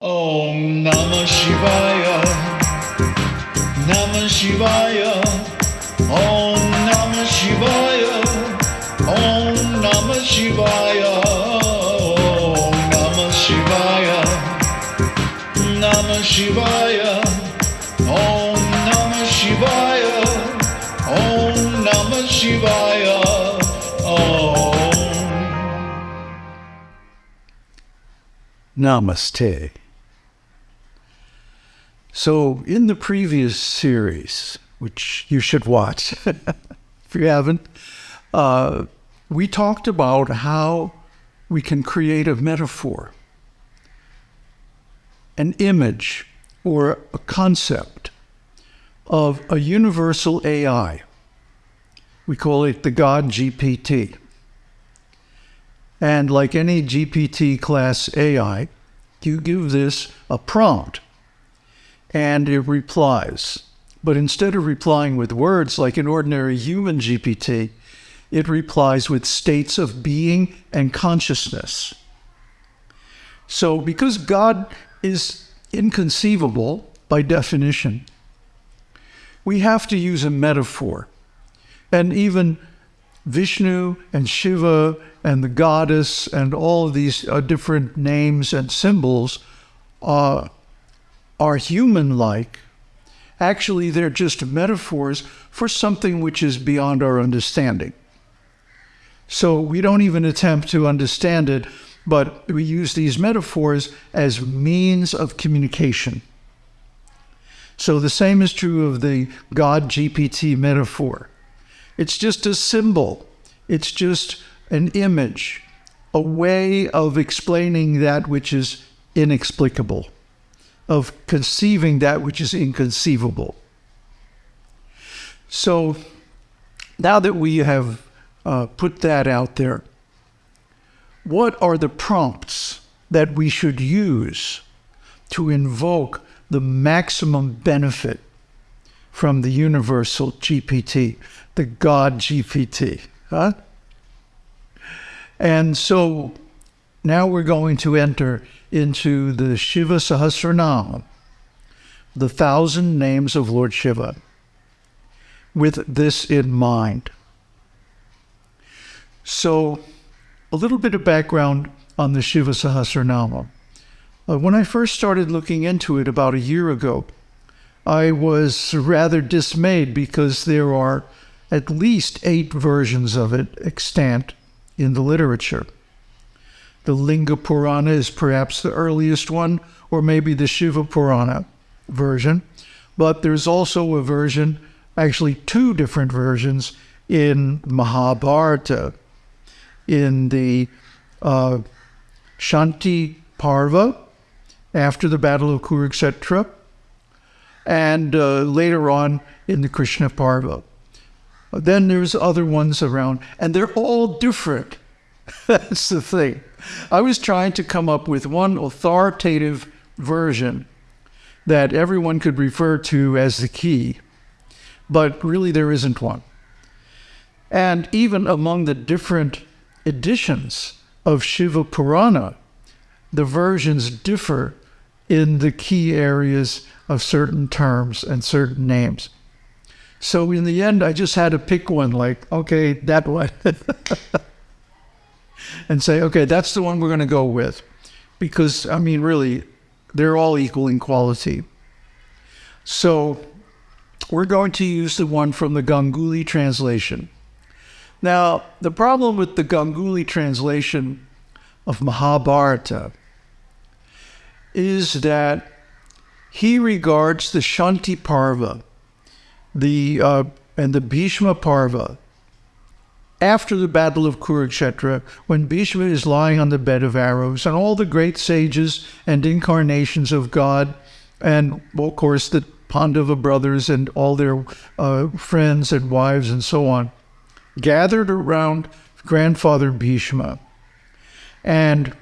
Om Namah Shivaya. Namah Shivaya. Om Namah Shivaya. Om Namah Shivaya. Om Namah Shivaya. Namah Shivaya. Om Namah Shivaya. Om Namah Shivaya. Om. Namaste. So, in the previous series, which you should watch if you haven't, uh, we talked about how we can create a metaphor, an image, or a concept of a universal AI. We call it the God GPT. And like any GPT class AI, you give this a prompt and it replies. But instead of replying with words like an ordinary human GPT, it replies with states of being and consciousness. So, because God is inconceivable by definition, we have to use a metaphor. And even Vishnu and Shiva and the goddess and all of these uh, different names and symbols uh, are human like. Actually, they're just metaphors for something which is beyond our understanding. So we don't even attempt to understand it, but we use these metaphors as means of communication. So the same is true of the God GPT metaphor. It's just a symbol, it's just an image, a way of explaining that which is inexplicable, of conceiving that which is inconceivable. So now that we have uh, put that out there, what are the prompts that we should use to invoke the maximum benefit from the universal GPT, the God GPT? Huh? And so now we're going to enter into the Shiva Sahasranam, the thousand names of Lord Shiva, with this in mind. So, a little bit of background on the Shiva Sahasranama. Uh, when I first started looking into it about a year ago, I was rather dismayed because there are at least eight versions of it extant in the literature. The Linga Purana is perhaps the earliest one, or maybe the Shiva Purana version. But there's also a version, actually, two different versions in Mahabharata. In the uh, Shanti Parva, after the Battle of Kurukshetra, and uh, later on in the Krishna Parva. Then there's other ones around, and they're all different. That's the thing. I was trying to come up with one authoritative version that everyone could refer to as the key, but really there isn't one. And even among the different editions of Shiva Purana, the versions differ in the key areas of certain terms and certain names. So in the end, I just had to pick one, like, okay, that one. and say, okay, that's the one we're going to go with. Because, I mean, really, they're all equal in quality. So we're going to use the one from the Ganguly translation. Now, the problem with the Ganguly translation of Mahabharata is that he regards the Shanti Parva the uh, and the Bhishma Parva after the Battle of Kurukshetra, when Bhishma is lying on the bed of arrows, and all the great sages and incarnations of God, and of course the Pandava brothers and all their uh, friends and wives and so on, gathered around grandfather Bhishma. And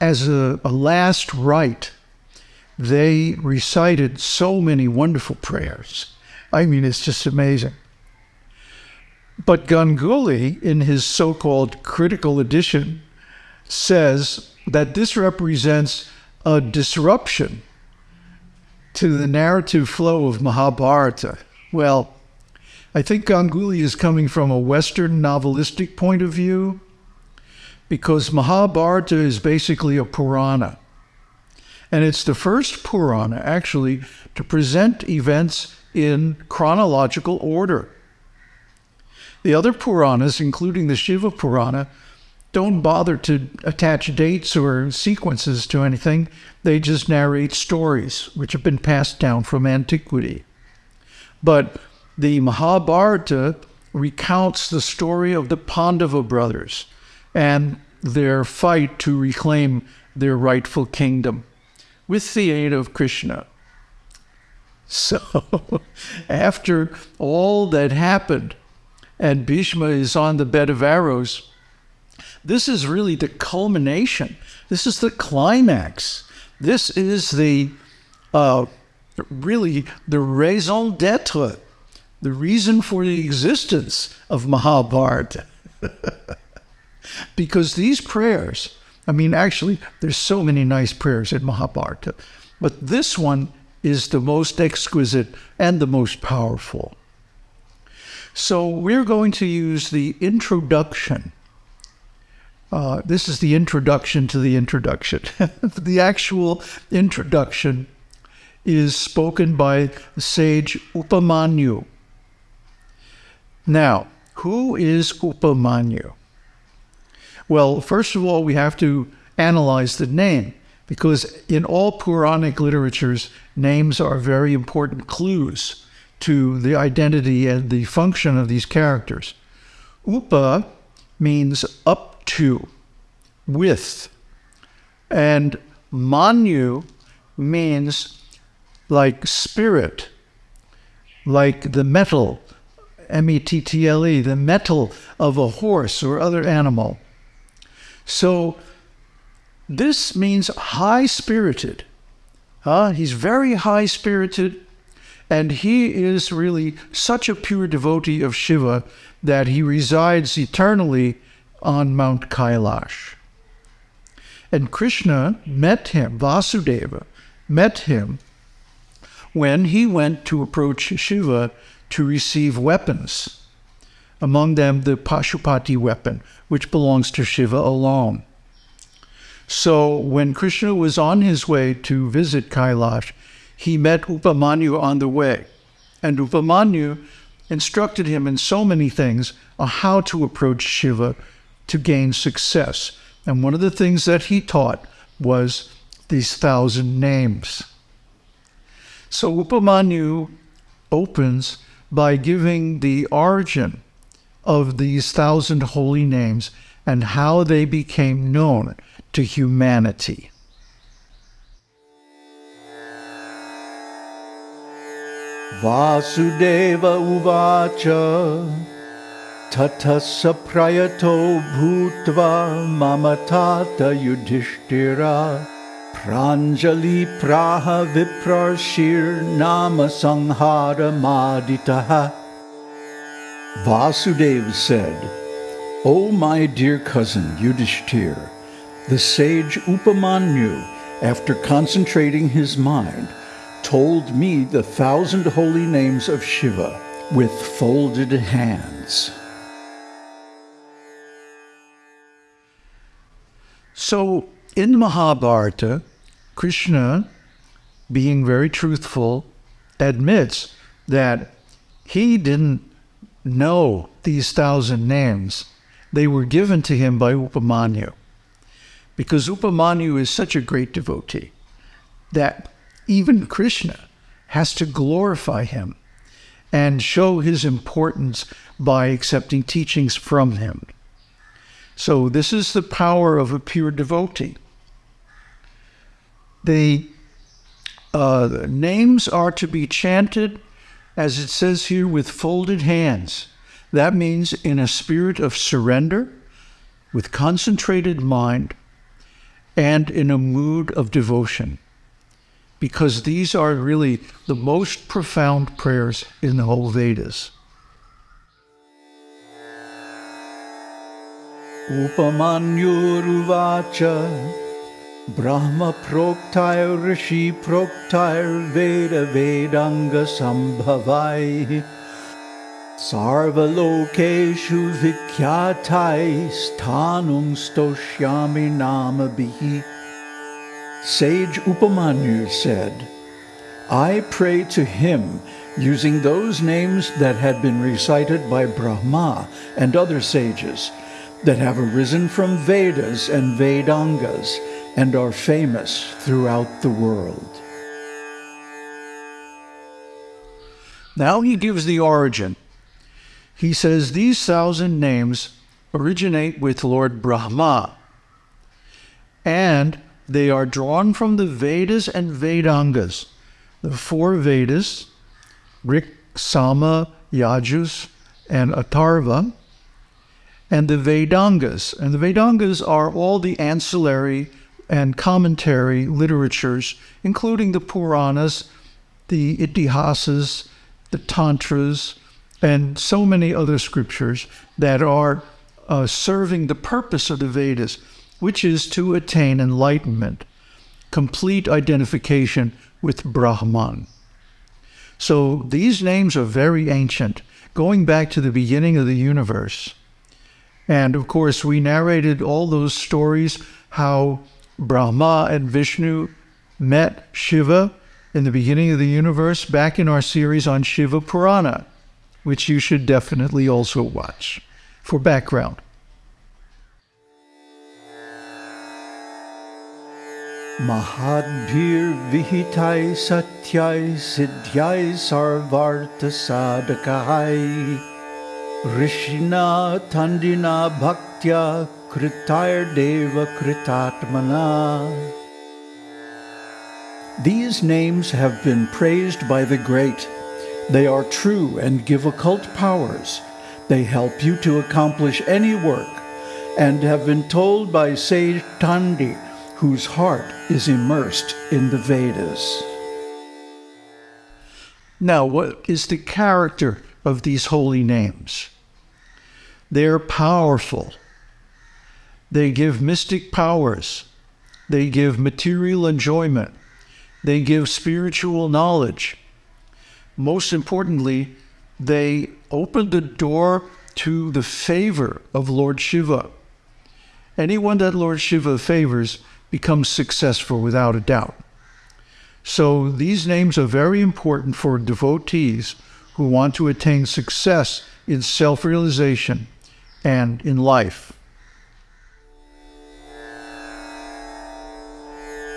as a, a last rite, they recited so many wonderful prayers I mean, it's just amazing. But Ganguly, in his so called critical edition, says that this represents a disruption to the narrative flow of Mahabharata. Well, I think Ganguly is coming from a Western novelistic point of view because Mahabharata is basically a Purana. And it's the first Purana, actually, to present events in chronological order. The other Puranas, including the Shiva Purana, don't bother to attach dates or sequences to anything. They just narrate stories which have been passed down from antiquity. But the Mahabharata recounts the story of the Pandava brothers and their fight to reclaim their rightful kingdom with the aid of Krishna. So, after all that happened, and Bhishma is on the bed of arrows, this is really the culmination. This is the climax. This is the uh, really the raison d'etre, the reason for the existence of Mahabharata. because these prayers, I mean, actually, there's so many nice prayers in Mahabharata, but this one is the most exquisite and the most powerful. So we're going to use the introduction. Uh, this is the introduction to the introduction. the actual introduction is spoken by the sage Upamanyu. Now, who is Upamanyu? Well, first of all, we have to analyze the name because in all Puranic literatures, names are very important clues to the identity and the function of these characters. Upa means up to, with, and Manyu means like spirit, like the metal, M E T T L E, the metal of a horse or other animal. So this means high spirited. Uh, he's very high spirited, and he is really such a pure devotee of Shiva that he resides eternally on Mount Kailash. And Krishna met him, Vasudeva met him when he went to approach Shiva to receive weapons, among them the Pashupati weapon, which belongs to Shiva alone. So when Krishna was on his way to visit Kailash, he met Upamanyu on the way. And Upamanyu instructed him in so many things on how to approach Shiva to gain success. And one of the things that he taught was these thousand names. So Upamanyu opens by giving the origin of these thousand holy names and how they became known to humanity. Vasudeva Uvacha Tatasa Prayato Bhutva Mamatata Yudhishthira Pranjali Praha Viprarshir Nama Sanghara Maditaha Vasudeva said, O my dear cousin Yudhishthir, the sage Upamanyu, after concentrating his mind, told me the thousand holy names of Shiva with folded hands. So, in Mahabharata, Krishna, being very truthful, admits that he didn't know these thousand names. They were given to him by Upamanyu because Upamanyu is such a great devotee that even Krishna has to glorify him and show his importance by accepting teachings from him. So, this is the power of a pure devotee. The uh, names are to be chanted, as it says here, with folded hands. That means in a spirit of surrender, with concentrated mind, and in a mood of devotion, because these are really the most profound prayers in the whole Vedas. Upamanyuruvacha Brahma proktair Rishi proktair Veda Vedanga Sambhavai Sarvalokeshu Vikyatai Sthanum Stoshyami Namabihi Sage Upamanyu said, I pray to him using those names that had been recited by Brahma and other sages that have arisen from Vedas and Vedangas and are famous throughout the world. Now he gives the origin. He says these thousand names originate with Lord Brahma, and they are drawn from the Vedas and Vedangas, the four Vedas, Rik, Sama, Yajus, and Atharva, and the Vedangas. And the Vedangas are all the ancillary and commentary literatures, including the Puranas, the Itihasas, the Tantras, and so many other scriptures that are uh, serving the purpose of the Vedas, which is to attain enlightenment, complete identification with Brahman. So these names are very ancient, going back to the beginning of the universe. And of course, we narrated all those stories how Brahma and Vishnu met Shiva in the beginning of the universe back in our series on Shiva Purana, which you should definitely also watch for background. Siddhyai sarvartha sadakahai Rishina tandina bhaktya kritair deva kritatmana These names have been praised by the great. They are true and give occult powers. They help you to accomplish any work and have been told by sage Tandi whose heart is immersed in the Vedas. Now, what is the character of these holy names? They're powerful. They give mystic powers. They give material enjoyment. They give spiritual knowledge. Most importantly, they open the door to the favor of Lord Shiva. Anyone that Lord Shiva favors becomes successful without a doubt. So these names are very important for devotees who want to attain success in self realization and in life.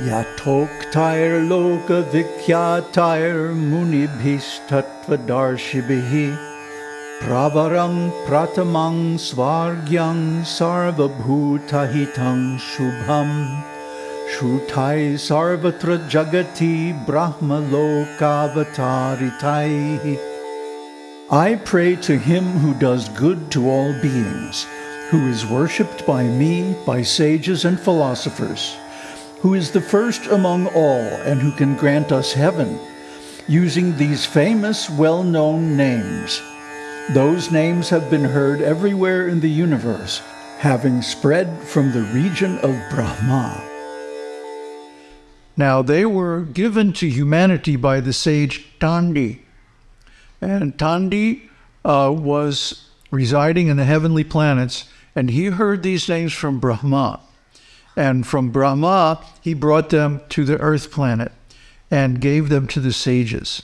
Yatoktair loka vikyatair munibhistattvadarshibhihi Pravaram pratamang svargyang sarvabhutahitam shubham Shrutai sarvatra jagati brahma lokavataritai. I pray to him who does good to all beings, who is worshipped by me, by sages and philosophers, who is the first among all and who can grant us heaven, using these famous, well-known names. Those names have been heard everywhere in the universe, having spread from the region of Brahma. Now, they were given to humanity by the sage Tandi. And Tandi uh, was residing in the heavenly planets, and he heard these names from Brahma. And from Brahma, he brought them to the earth planet and gave them to the sages.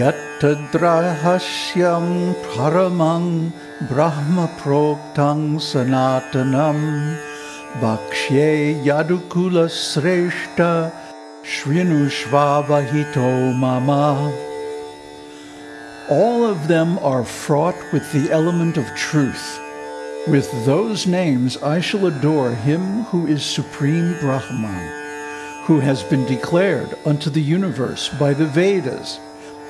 Yattadrahasyam paramang brahma proktang sanatanam Bhakshye Yadukula Sreshta Shrinushvavahito Mama. All of them are fraught with the element of truth. With those names I shall adore him who is Supreme Brahman, who has been declared unto the universe by the Vedas,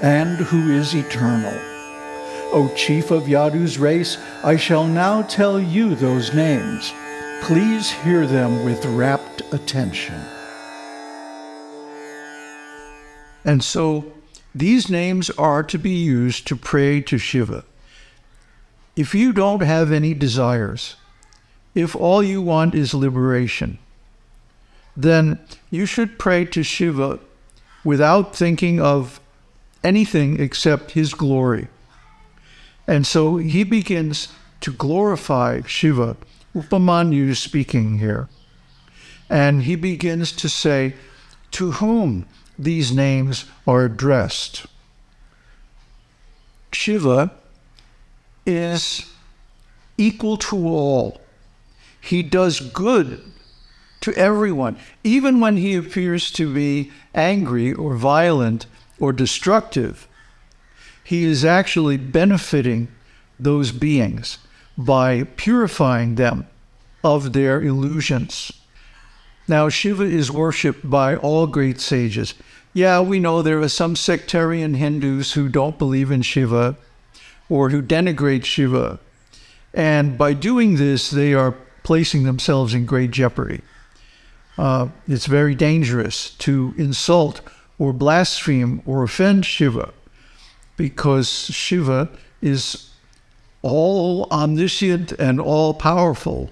and who is eternal. O chief of Yadu's race, I shall now tell you those names. Please hear them with rapt attention. And so these names are to be used to pray to Shiva. If you don't have any desires, if all you want is liberation, then you should pray to Shiva without thinking of anything except his glory. And so he begins to glorify Shiva. Upamanyu is speaking here. And he begins to say to whom these names are addressed. Shiva is equal to all. He does good to everyone, even when he appears to be angry or violent or destructive. He is actually benefiting those beings by purifying them of their illusions. Now, Shiva is worshipped by all great sages. Yeah, we know there are some sectarian Hindus who don't believe in Shiva or who denigrate Shiva. And by doing this, they are placing themselves in great jeopardy. Uh, it's very dangerous to insult or blaspheme or offend Shiva because Shiva is all omniscient and all powerful,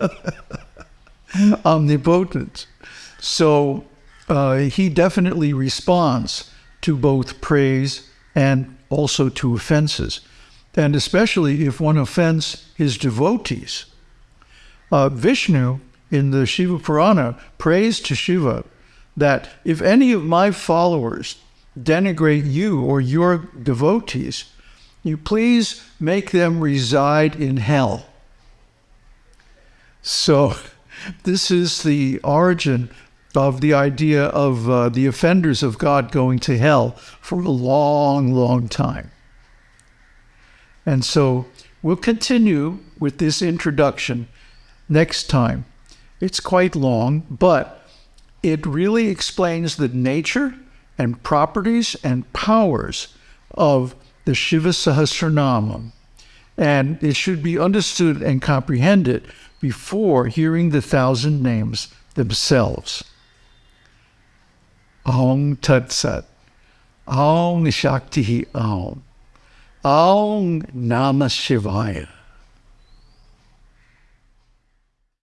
omnipotent. So uh, he definitely responds to both praise and also to offenses, and especially if one offends his devotees. Uh, Vishnu in the Shiva Purana prays to Shiva that if any of my followers denigrate you or your devotees, you please make them reside in hell. So, this is the origin of the idea of uh, the offenders of God going to hell for a long, long time. And so, we'll continue with this introduction next time. It's quite long, but it really explains the nature and properties and powers of the Shiva Sahasranamam. And it should be understood and comprehended before hearing the thousand names themselves. Aum Tat Sat. Aum Shakti Aum. Aum Namah Shivaya.